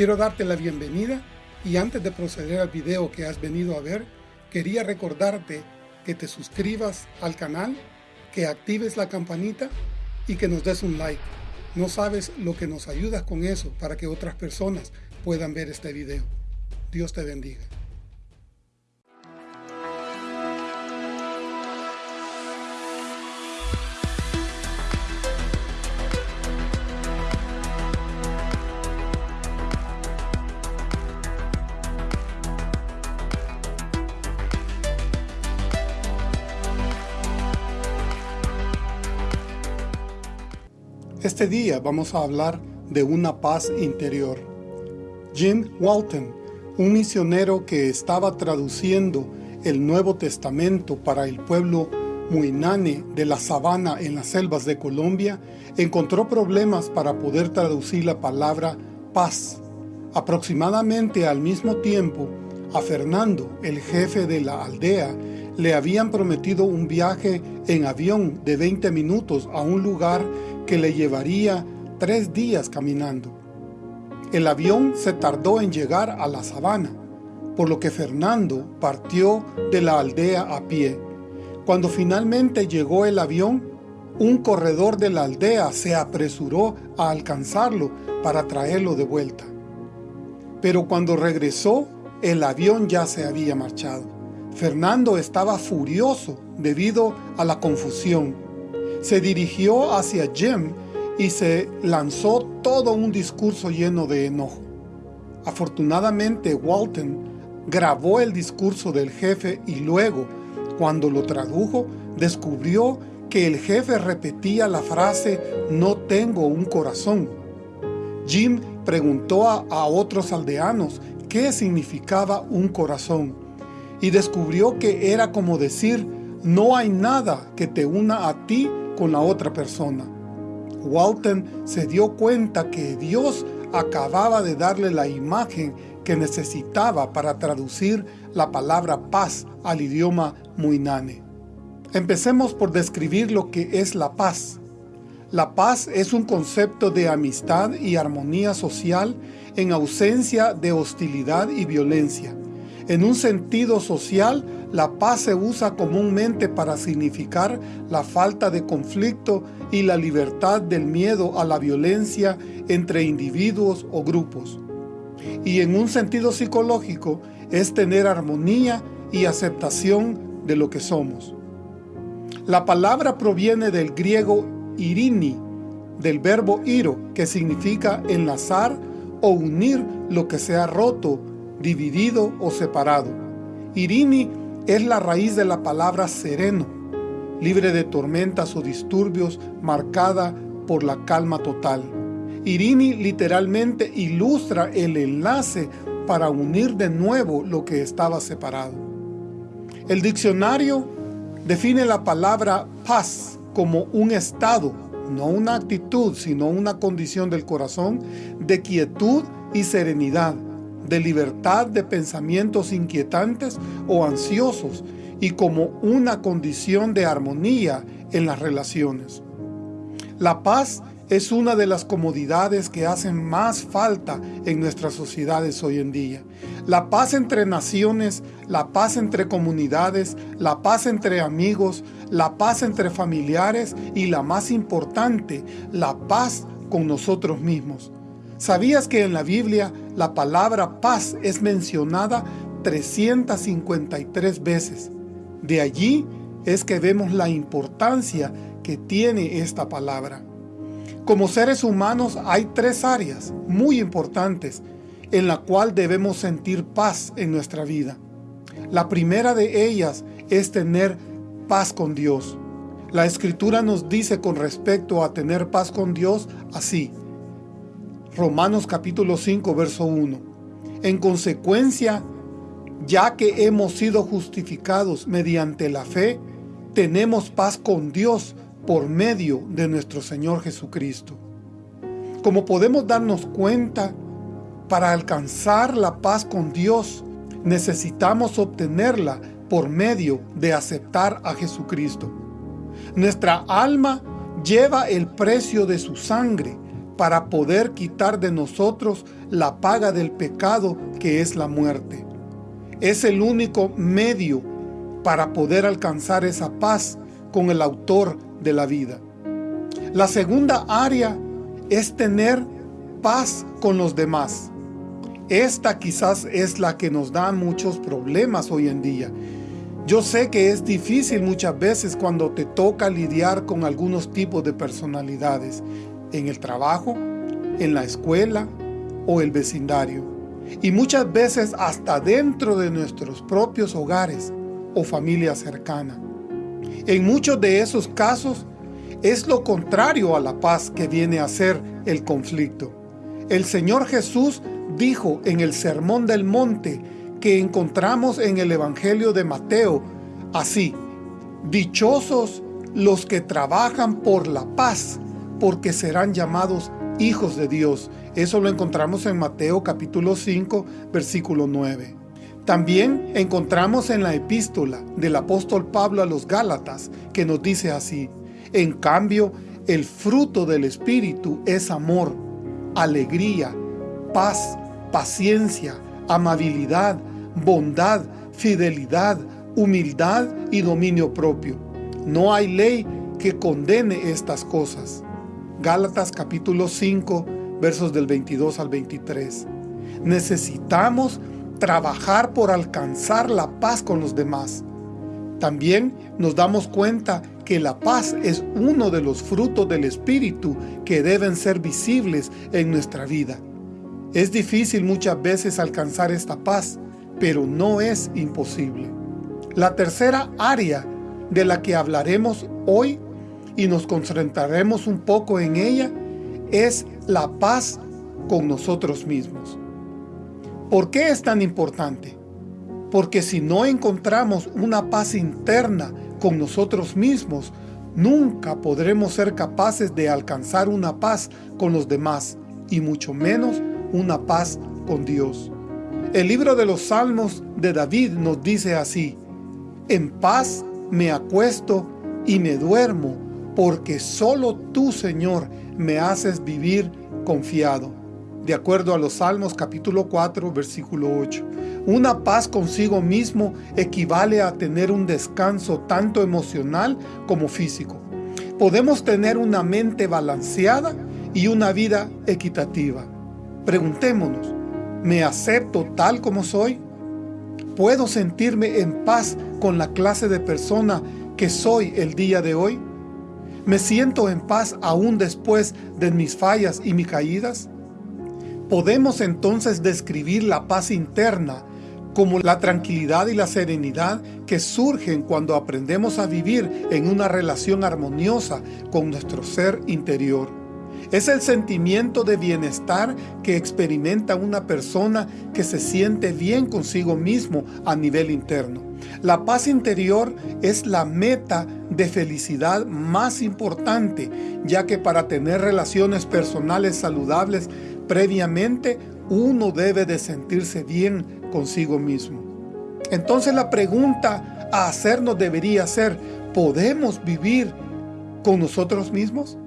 Quiero darte la bienvenida y antes de proceder al video que has venido a ver, quería recordarte que te suscribas al canal, que actives la campanita y que nos des un like. No sabes lo que nos ayudas con eso para que otras personas puedan ver este video. Dios te bendiga. Este día vamos a hablar de una paz interior. Jim Walton, un misionero que estaba traduciendo el Nuevo Testamento para el pueblo Muinane de la sabana en las selvas de Colombia, encontró problemas para poder traducir la palabra paz. Aproximadamente al mismo tiempo, a Fernando, el jefe de la aldea, le habían prometido un viaje en avión de 20 minutos a un lugar que le llevaría tres días caminando. El avión se tardó en llegar a la sabana, por lo que Fernando partió de la aldea a pie. Cuando finalmente llegó el avión, un corredor de la aldea se apresuró a alcanzarlo para traerlo de vuelta. Pero cuando regresó, el avión ya se había marchado. Fernando estaba furioso debido a la confusión. Se dirigió hacia Jim y se lanzó todo un discurso lleno de enojo. Afortunadamente Walton grabó el discurso del jefe y luego, cuando lo tradujo, descubrió que el jefe repetía la frase «no tengo un corazón». Jim preguntó a, otros aldeanos qué significaba un corazón y descubrió que era como decir no hay nada que te una a ti con la otra persona. Walton se dio cuenta que Dios acababa de darle la imagen que necesitaba para traducir la palabra paz al idioma muinane. Empecemos por describir lo que es la paz. La paz es un concepto de amistad y armonía social en ausencia de hostilidad y violencia. En un sentido social, la paz se usa comúnmente para significar la falta de conflicto y la libertad del miedo a la violencia entre individuos o grupos. Y en un sentido psicológico, es tener armonía y aceptación de lo que somos. La palabra proviene del griego irini, del verbo iro, que significa enlazar o unir lo que se ha roto, dividido o separado. Irini es la raíz de la palabra sereno, libre de tormentas o disturbios, marcada por la calma total. Irini literalmente ilustra el enlace para unir de nuevo lo que estaba separado. El diccionario define la palabra paz como un estado, no una actitud, sino una condición del corazón de quietud y serenidad, de libertad de pensamientos inquietantes o ansiosos y como una condición de armonía en las relaciones. La paz es una de las comodidades que hacen más falta en nuestras sociedades hoy en día. La paz entre naciones, la paz entre comunidades, la paz entre amigos, la paz entre familiares y la más importante, la paz con nosotros mismos. ¿Sabías que en la Biblia la palabra paz es mencionada 353 veces? De allí es que vemos la importancia que tiene esta palabra. Como seres humanos hay tres áreas muy importantes en la cual debemos sentir paz en nuestra vida. La primera de ellas es tener paz con Dios. La Escritura nos dice con respecto a tener paz con Dios así. Romanos capítulo 5, verso 1. En consecuencia, ya que hemos sido justificados mediante la fe, tenemos paz con Dios por medio de nuestro Señor Jesucristo. Como podemos darnos cuenta, para alcanzar la paz con Dios, necesitamos obtenerla por medio de aceptar a Jesucristo. Nuestra alma lleva el precio de su sangre para poder quitar de nosotros la paga del pecado que es la muerte. Es el único medio para poder alcanzar esa paz con el autor de la vida. La segunda área es tener paz con los demás. Esta quizás es la que nos da muchos problemas hoy en día. Yo sé que es difícil muchas veces cuando te toca lidiar con algunos tipos de personalidades, en el trabajo, en la escuela o el vecindario. Y muchas veces hasta dentro de nuestros propios hogares o familia cercana. En muchos de esos casos es lo contrario a la paz que viene a ser el conflicto. El Señor Jesús dijo en el Sermón del Monte que encontramos en el Evangelio de Mateo así, Dichosos los que trabajan por la paz, porque serán llamados hijos de Dios. Eso lo encontramos en Mateo capítulo 5, versículo 9. También encontramos en la epístola del apóstol Pablo a los Gálatas, que nos dice así, En cambio, el fruto del Espíritu es amor, alegría, paz, paciencia, amabilidad, bondad, fidelidad, humildad y dominio propio. No hay ley que condene estas cosas. Gálatas capítulo 5, versos del 22 al 23. Necesitamos trabajar por alcanzar la paz con los demás. También nos damos cuenta que la paz es uno de los frutos del Espíritu que deben ser visibles en nuestra vida. Es difícil muchas veces alcanzar esta paz, pero no es imposible. La tercera área de la que hablaremos hoy y nos concentraremos un poco en ella es la paz con nosotros mismos. ¿Por qué es tan importante? Porque si no encontramos una paz interna con nosotros mismos, nunca podremos ser capaces de alcanzar una paz con los demás, y mucho menos una paz con Dios. El libro de los Salmos de David nos dice así, En paz me acuesto y me duermo, porque solo tú, Señor, me haces vivir confiado. De acuerdo a los Salmos capítulo 4, versículo 8. Una paz consigo mismo equivale a tener un descanso tanto emocional como físico. Podemos tener una mente balanceada y una vida equitativa. Preguntémonos, ¿me acepto tal como soy? ¿Puedo sentirme en paz con la clase de persona que soy el día de hoy? ¿Me siento en paz aún después de mis fallas y mis caídas? Podemos entonces describir la paz interna como la tranquilidad y la serenidad que surgen cuando aprendemos a vivir en una relación armoniosa con nuestro ser interior. Es el sentimiento de bienestar que experimenta una persona que se siente bien consigo mismo a nivel interno. La paz interior es la meta de felicidad más importante, ya que para tener relaciones personales saludables previamente, uno debe de sentirse bien consigo mismo. Entonces la pregunta a hacernos debería ser, ¿podemos vivir con nosotros mismos?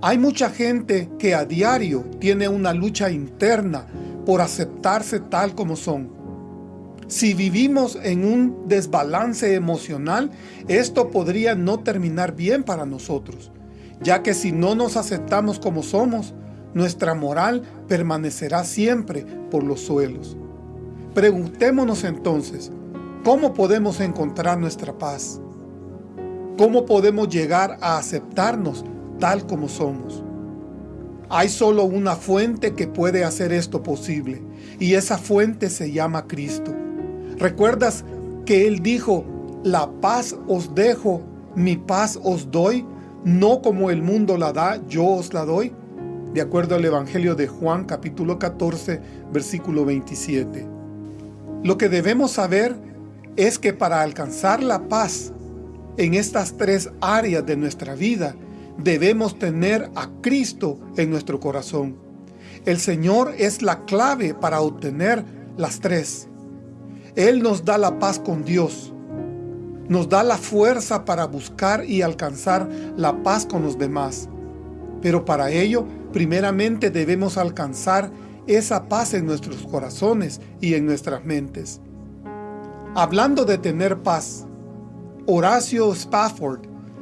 Hay mucha gente que a diario tiene una lucha interna por aceptarse tal como son. Si vivimos en un desbalance emocional, esto podría no terminar bien para nosotros, ya que si no nos aceptamos como somos, nuestra moral permanecerá siempre por los suelos. Preguntémonos entonces, ¿cómo podemos encontrar nuestra paz? ¿Cómo podemos llegar a aceptarnos tal como somos. Hay solo una fuente que puede hacer esto posible, y esa fuente se llama Cristo. ¿Recuerdas que Él dijo, la paz os dejo, mi paz os doy, no como el mundo la da, yo os la doy? De acuerdo al Evangelio de Juan capítulo 14, versículo 27. Lo que debemos saber es que para alcanzar la paz en estas tres áreas de nuestra vida, debemos tener a Cristo en nuestro corazón. El Señor es la clave para obtener las tres. Él nos da la paz con Dios. Nos da la fuerza para buscar y alcanzar la paz con los demás. Pero para ello primeramente debemos alcanzar esa paz en nuestros corazones y en nuestras mentes. Hablando de tener paz, Horacio Spafford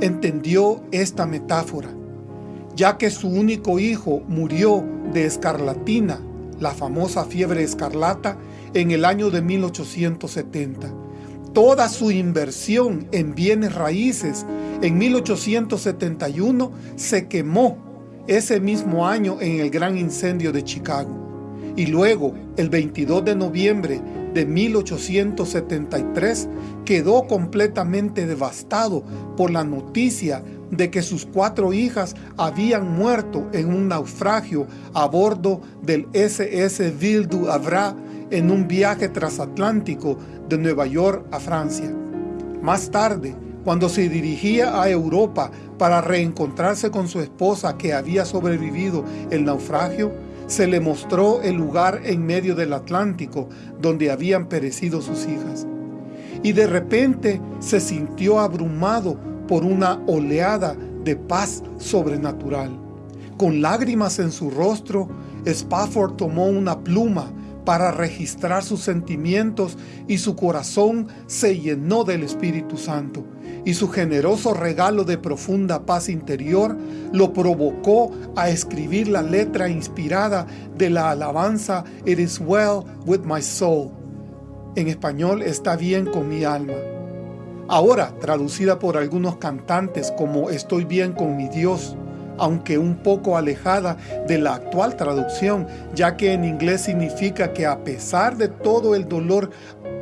entendió esta metáfora, ya que su único hijo murió de escarlatina, la famosa fiebre escarlata, en el año de 1870. Toda su inversión en bienes raíces en 1871 se quemó ese mismo año en el gran incendio de Chicago. Y luego, el 22 de noviembre de 1873 quedó completamente devastado por la noticia de que sus cuatro hijas habían muerto en un naufragio a bordo del SS Ville du Havre en un viaje transatlántico de Nueva York a Francia. Más tarde, cuando se dirigía a Europa para reencontrarse con su esposa que había sobrevivido el naufragio, se le mostró el lugar en medio del Atlántico donde habían perecido sus hijas. Y de repente se sintió abrumado por una oleada de paz sobrenatural. Con lágrimas en su rostro, Spafford tomó una pluma para registrar sus sentimientos y su corazón se llenó del Espíritu Santo y su generoso regalo de profunda paz interior lo provocó a escribir la letra inspirada de la alabanza It is well with my soul. En español está bien con mi alma. Ahora traducida por algunos cantantes como Estoy bien con mi Dios, aunque un poco alejada de la actual traducción, ya que en inglés significa que a pesar de todo el dolor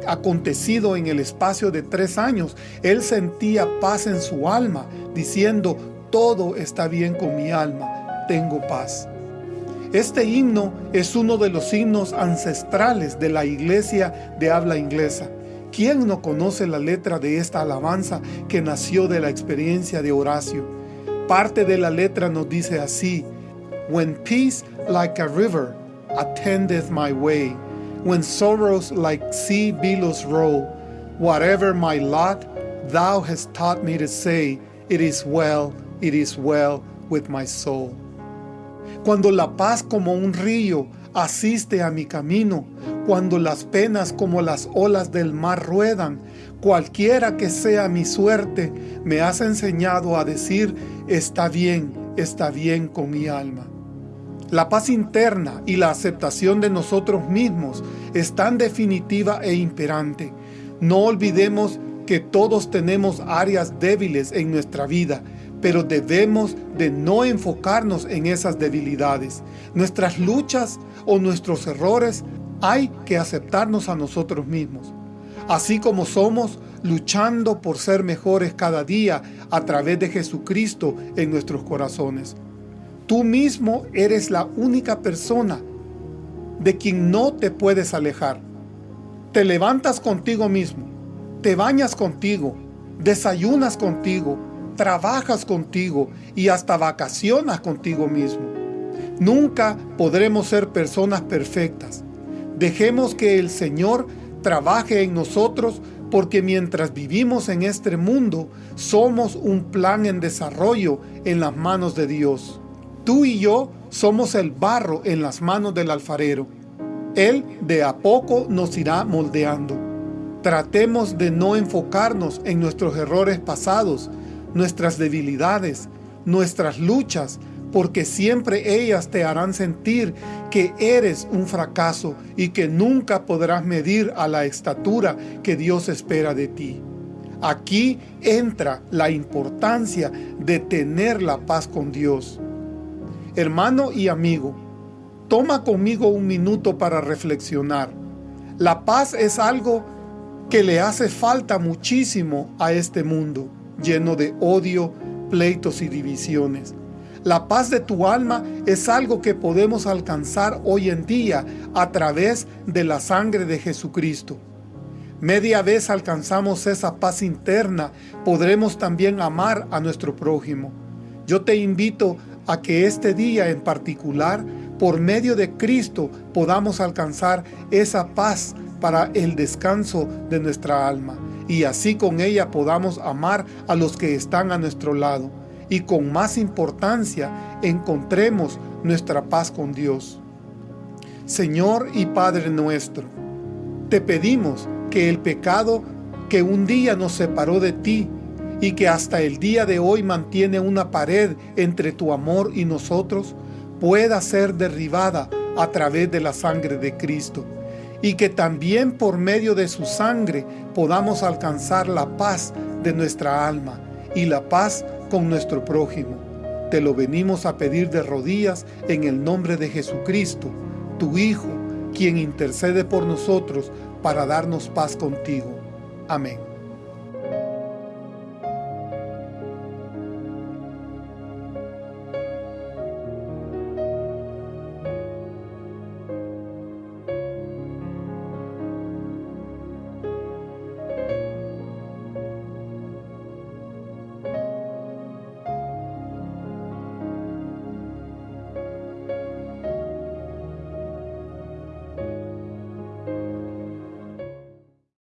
acontecido en el espacio de tres años, él sentía paz en su alma, diciendo, todo está bien con mi alma, tengo paz. Este himno es uno de los himnos ancestrales de la iglesia de habla inglesa. ¿Quién no conoce la letra de esta alabanza que nació de la experiencia de Horacio? Parte de la letra nos dice así, When peace like a river attendeth my way, when sorrows like sea billows roll. Whatever my lot, thou hast taught me to say, It is well, it is well with my soul. Cuando la paz como un río asiste a mi camino, cuando las penas como las olas del mar ruedan, cualquiera que sea mi suerte, me has enseñado a decir, está bien, está bien con mi alma. La paz interna y la aceptación de nosotros mismos es tan definitiva e imperante. No olvidemos que todos tenemos áreas débiles en nuestra vida, pero debemos de no enfocarnos en esas debilidades. Nuestras luchas o nuestros errores hay que aceptarnos a nosotros mismos. Así como somos, luchando por ser mejores cada día a través de Jesucristo en nuestros corazones. Tú mismo eres la única persona de quien no te puedes alejar. Te levantas contigo mismo, te bañas contigo, desayunas contigo, trabajas contigo y hasta vacacionas contigo mismo. Nunca podremos ser personas perfectas. Dejemos que el Señor trabaje en nosotros porque mientras vivimos en este mundo, somos un plan en desarrollo en las manos de Dios. Tú y yo somos el barro en las manos del alfarero. Él de a poco nos irá moldeando. Tratemos de no enfocarnos en nuestros errores pasados, nuestras debilidades, nuestras luchas, porque siempre ellas te harán sentir que eres un fracaso y que nunca podrás medir a la estatura que Dios espera de ti. Aquí entra la importancia de tener la paz con Dios. Hermano y amigo, toma conmigo un minuto para reflexionar. La paz es algo que le hace falta muchísimo a este mundo, lleno de odio, pleitos y divisiones. La paz de tu alma es algo que podemos alcanzar hoy en día a través de la sangre de Jesucristo. Media vez alcanzamos esa paz interna, podremos también amar a nuestro prójimo. Yo te invito a que este día en particular, por medio de Cristo, podamos alcanzar esa paz para el descanso de nuestra alma y así con ella podamos amar a los que están a nuestro lado y con más importancia encontremos nuestra paz con Dios. Señor y Padre nuestro, te pedimos que el pecado que un día nos separó de ti y que hasta el día de hoy mantiene una pared entre tu amor y nosotros, pueda ser derribada a través de la sangre de Cristo y que también por medio de su sangre podamos alcanzar la paz de nuestra alma y la paz con nuestro prójimo. Te lo venimos a pedir de rodillas en el nombre de Jesucristo, tu Hijo, quien intercede por nosotros para darnos paz contigo. Amén.